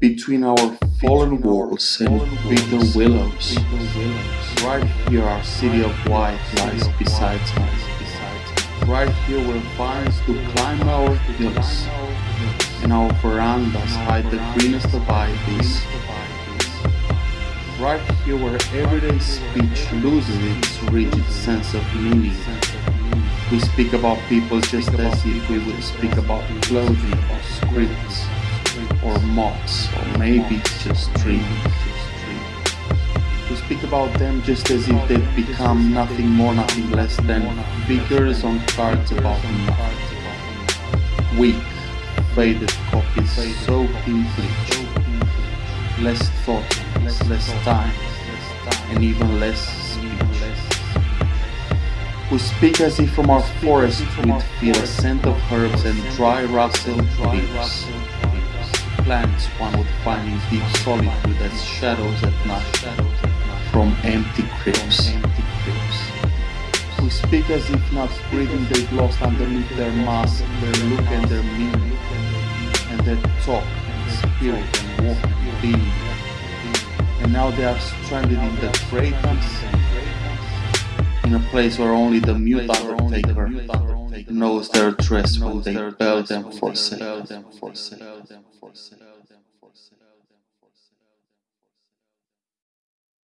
Between our fallen walls and bitter willows, right here our city of white lies beside us. Right here where vines do climb our hills, and our verandas hide the greenest of ivies. Right here where everyday speech loses its rigid sense of meaning. We speak about people just as if we would speak about clothing or scripts or moths or maybe just dreams. We speak about them just as if they've become nothing more, nothing less than figures on cards about nothing. Weak, faded copies soaked in bleach. Less thought, less time, and even less speech. We speak as if from our forest we'd feel a scent of herbs and dry rustled leaves. Plants one would find in deep solitude as shadows at night from empty crypts. We speak as if not breathing they've lost underneath their mask, their look and their meaning, and their talk, and spirit and walk and being. And now they are stranded in the craters, in a place where only the mute undertaker knows their dress when they bell them for sale.